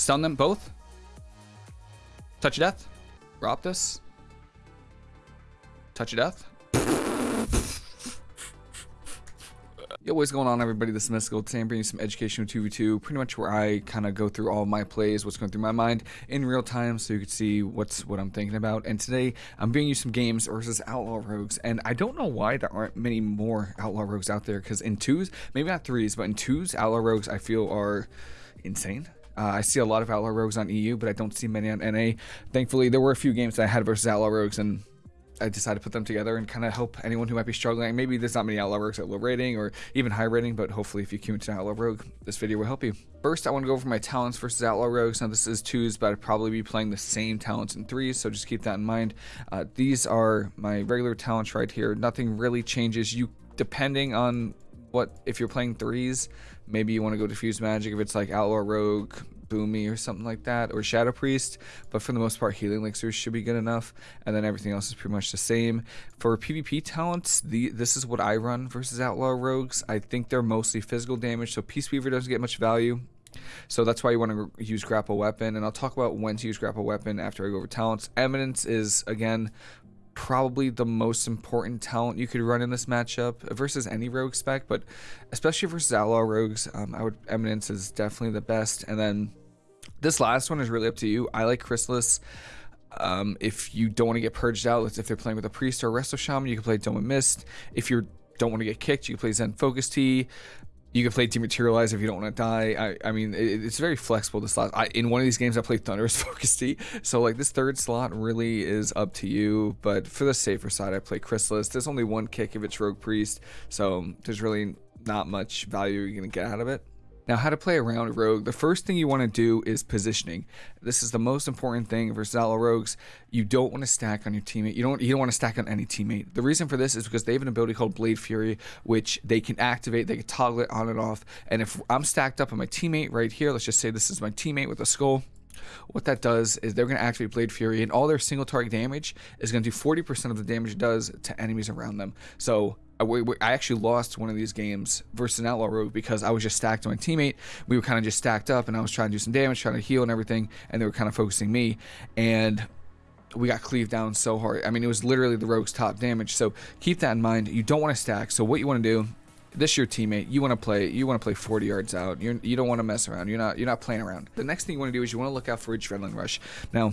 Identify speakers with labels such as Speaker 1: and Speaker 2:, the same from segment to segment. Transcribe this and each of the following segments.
Speaker 1: Stun them both. Touch of death. Roptus. Touch of death. Yo, what's going on everybody? This is Mystical. Today I'm bringing you some educational 2v2, pretty much where I kind of go through all my plays, what's going through my mind in real time so you can see what's what I'm thinking about. And today I'm bringing you some games versus Outlaw Rogues. And I don't know why there aren't many more Outlaw Rogues out there because in twos, maybe not threes, but in twos, Outlaw Rogues I feel are insane. Uh, I see a lot of Outlaw Rogues on EU, but I don't see many on NA. Thankfully, there were a few games that I had versus Outlaw Rogues, and I decided to put them together and kind of help anyone who might be struggling. Maybe there's not many Outlaw Rogues at low rating or even high rating, but hopefully if you queue into Outlaw Rogue, this video will help you. First, I want to go over my talents versus Outlaw Rogues. Now, this is twos, but I'd probably be playing the same talents in threes, so just keep that in mind. Uh, these are my regular talents right here. Nothing really changes. You, depending on what, if you're playing threes, maybe you want to go diffuse magic if it's like Outlaw Rogue, Boomy or something like that, or Shadow Priest. But for the most part, Healing Elixirs should be good enough, and then everything else is pretty much the same. For PvP talents, the this is what I run versus Outlaw Rogues. I think they're mostly physical damage, so Peace Weaver doesn't get much value. So that's why you want to use grapple weapon, and I'll talk about when to use grapple weapon after I go over talents. Eminence is again probably the most important talent you could run in this matchup versus any rogue spec, but especially versus outlaw rogues, um, I would Eminence is definitely the best, and then this last one is really up to you. I like Chrysalis. Um, if you don't want to get purged out, if they're playing with a priest or a resto shaman, you can play Dome and Mist. If you don't want to get kicked, you can play Zen Focus Tea. You can play Dematerialize if you don't want to die. I, I mean, it, it's very flexible. This slot. I, in one of these games, I played Thunderous Focus Tea. So like this third slot really is up to you. But for the safer side, I play Chrysalis. There's only one kick if it's Rogue Priest, so there's really not much value you're gonna get out of it. Now, how to play around Rogue. The first thing you want to do is positioning. This is the most important thing for Zala Rogues. You don't want to stack on your teammate. You don't you don't want to stack on any teammate. The reason for this is because they have an ability called Blade Flurry, which they can activate, they can toggle it on and off. And if I'm stacked up on my teammate right here, let's just say this is my teammate with a skull. What that does is they're going to activate Blade Flurry, and all their single target damage is going to do 40% of the damage it does to enemies around them. So I actually lost one of these games versus an Outlaw Rogue because I was just stacked on my teammate. We were kind of just stacked up, and I was trying to do some damage, trying to heal and everything, and they were kind of focusing me. And we got cleaved down so hard. I mean, it was literally the Rogue's top damage. So keep that in mind. You don't want to stack. So what you want to do this your teammate you want to play you want to play 40 yards out you're, you don't want to mess around you're not you're not playing around the next thing you want to do is you want to look out for adrenaline rush now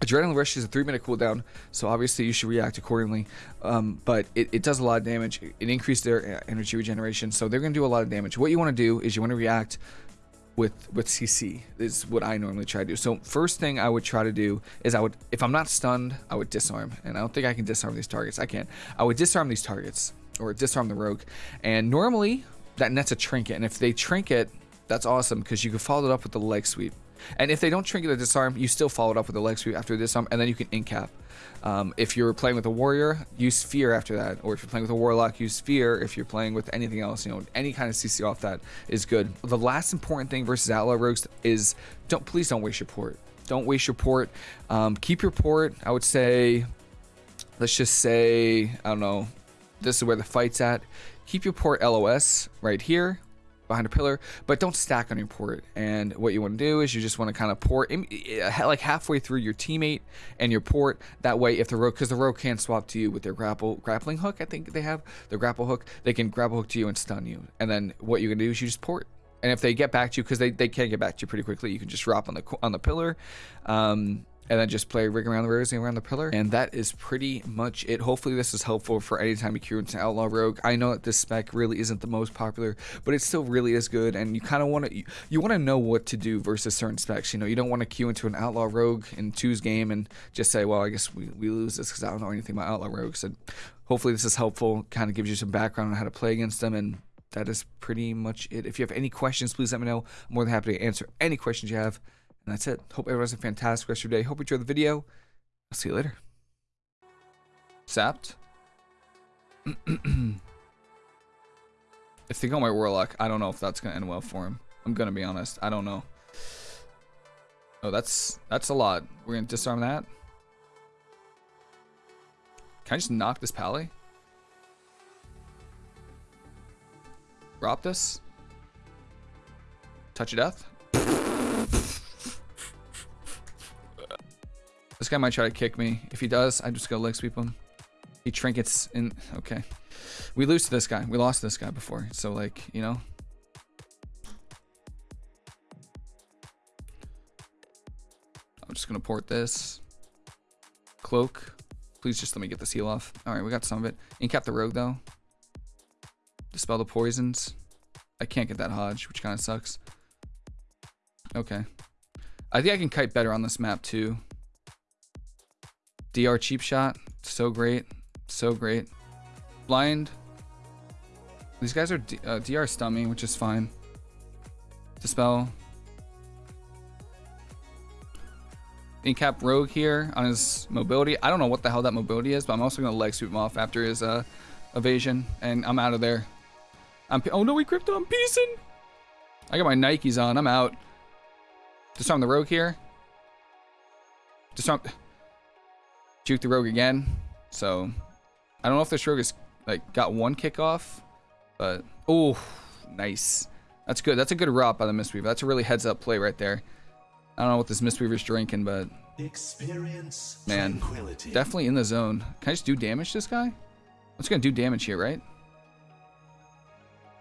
Speaker 1: Adrenaline Rush is a three minute cooldown, so obviously you should react accordingly. Um, but it, it, does a lot of damage. It increases their uh, energy regeneration, so they're going to do a lot of damage. What you want to do is you want to react with with CC. Is what I normally try to do. So first thing I would try to do is I would, if I'm not stunned, I would disarm. And I don't think I can disarm these targets. I can't. I would disarm these targets or disarm the rogue. And normally that nets a trinket. And if they trinket, that's awesome because you can follow it up with the leg sweep. And if they don't trinket the disarm, you still follow it up with a leg sweep after disarm, and then you can incap. Um, if you're playing with a warrior, use fear after that. Or if you're playing with a warlock, use fear. If you're playing with anything else, you know, any kind of CC off that is good. The last important thing versus outlaw rogues is don't please don't waste your port. Don't waste your port. Um, keep your port. I would say, let's just say, I don't know. This is where the fight's at. Keep your port LOS right here behind a pillar, but don't stack on your port. And what you want to do is you just want to kind of port in, eh, like halfway through your teammate and your port. That way, if the rogue, because the rogue can swap to you with their grapple grappling hook, I think they have the grapple hook. They can grapple hook to you and stun you. And then what you're gonna do is you just port. And if they get back to you, because they, they can get back to you pretty quickly, you can just drop on the on the pillar. Um, and then just play rig around the rosy around the pillar. And that is pretty much it. Hopefully this is helpful for any time you queue into outlaw rogue. I know that this spec really isn't the most popular but it still really is good. And you kind of want to you, you want to know what to do versus certain specs you know? You don't want to queue into an outlaw rogue in two's game and just say well i guess we, we lose this because i don't know anything about outlaw rogues and hopefully this is helpful kind of gives you some background on how to play against them and that is pretty much it. If you have any questions please let me know. I'm more than happy to answer any questions you have and that's it. Hope everyone has a fantastic rest of your day. Hope you enjoy the video. I'll see you later. Sapped. if they go my Warlock, I don't know if that's going to end well for him. I'm going to be honest. I don't know. Oh, that's that's a lot. We're going to disarm that. Can I just knock this pally? Drop this? Touch of death? Guy might try to kick me. If he does, I'm just gonna leg sweep him. He trinkets in. Okay. We lose to this guy. We lost this guy before. So, like, you know. I'm just gonna port this. Cloak. Please just let me get this heal off. Alright, we got some of it. Incap the rogue, though. Dispel the poisons. I can't get that Hodge, which kind of sucks. Okay. I think I can kite better on this map, too. DR cheap shot. So great. So great. Blind. These guys are uh, DR stummy, which is fine. Dispel. Incap Rogue here on his mobility. I don't know what the hell that mobility is, but I'm also going to leg sweep him off after his uh, evasion, and I'm out of there. I'm oh no, we crypto, I'm piecing. I got my Nikes on, I'm out. Disarm the Rogue here. Disarm... Juke the Rogue again. So, I don't know if this Rogue has like got one kickoff, but oh, nice. That's good. That's a good rot by the Mistweaver. That's a really heads up play right there. I don't know what this Mistweaver's drinking, but Experience man, definitely in the zone. Can I just do damage to this guy? Let's gonna do damage here, right?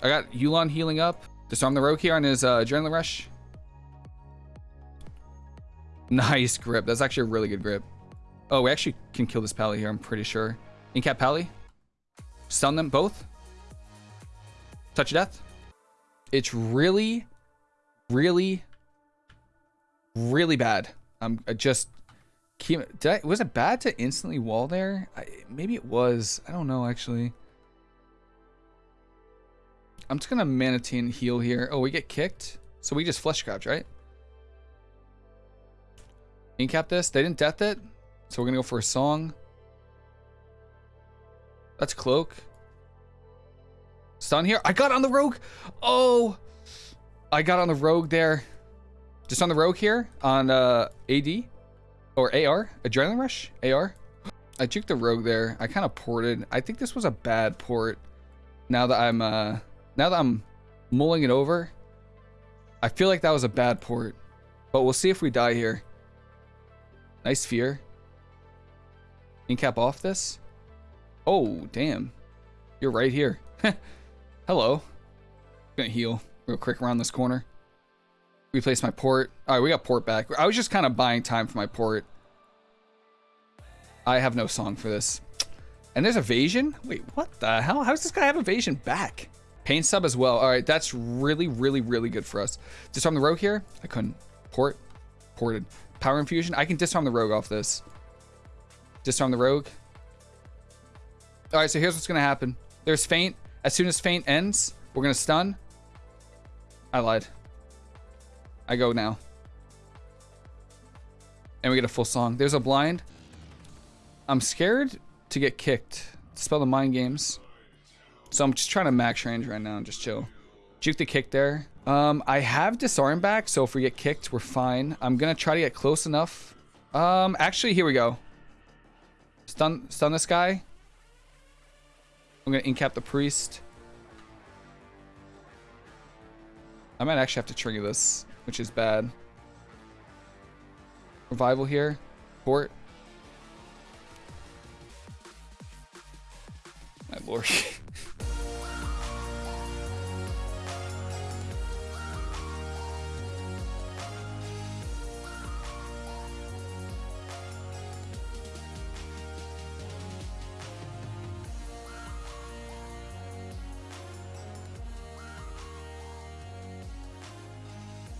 Speaker 1: I got Yu'lon healing up. Disarm the Rogue here on his uh, Adrenaline Rush. Nice grip. That's actually a really good grip. Oh, we actually can kill this Pally here, I'm pretty sure. Incap Pally. Stun them both. Touch death. It's really, really really bad. I'm I just keep. Did I, was it bad to instantly wall there? I, maybe it was. I don't know actually. I'm just gonna Mana Tea and heal here. Oh, we get kicked, so we just flesh grabbed, right? Incap this. They didn't death it, so we're gonna go for a song. That's cloak. Stun here. I got on the rogue. Oh, I got on the rogue there. Just on the rogue here on uh, AD or AR, Adrenaline Rush, AR. I juked the rogue there. I kind of ported. I think this was a bad port. Now that I'm uh, now that I'm mulling it over, I feel like that was a bad port. But we'll see if we die here. Nice fear. Incap off this. Oh, damn. You're right here. Hello. Gonna heal real quick around this corner. Replace my port. All right, we got port back. I was just kind of buying time for my port. I have no song for this. And there's evasion? Wait, what the hell? How does this guy have evasion back? Pain sub as well. All right, that's really, really, really good for us. Disarm the rogue here. I couldn't. Port. Ported. Power infusion. I can disarm the rogue off this. Disarm the rogue. All right, so here's what's going to happen. There's Feint. As soon as Feint ends, we're going to stun. I lied. I go now. And we get a full song. There's a blind. I'm scared to get kicked. Spell the mind games. So I'm just trying to max range right now and just chill. Juke the kick there. Um, I have disarm back, so if we get kicked, we're fine. I'm gonna try to get close enough. Um, actually, here we go. Stun, stun this guy. I'm gonna incap the priest. I might actually have to trigger this which is bad. Revival here. Port. My lord.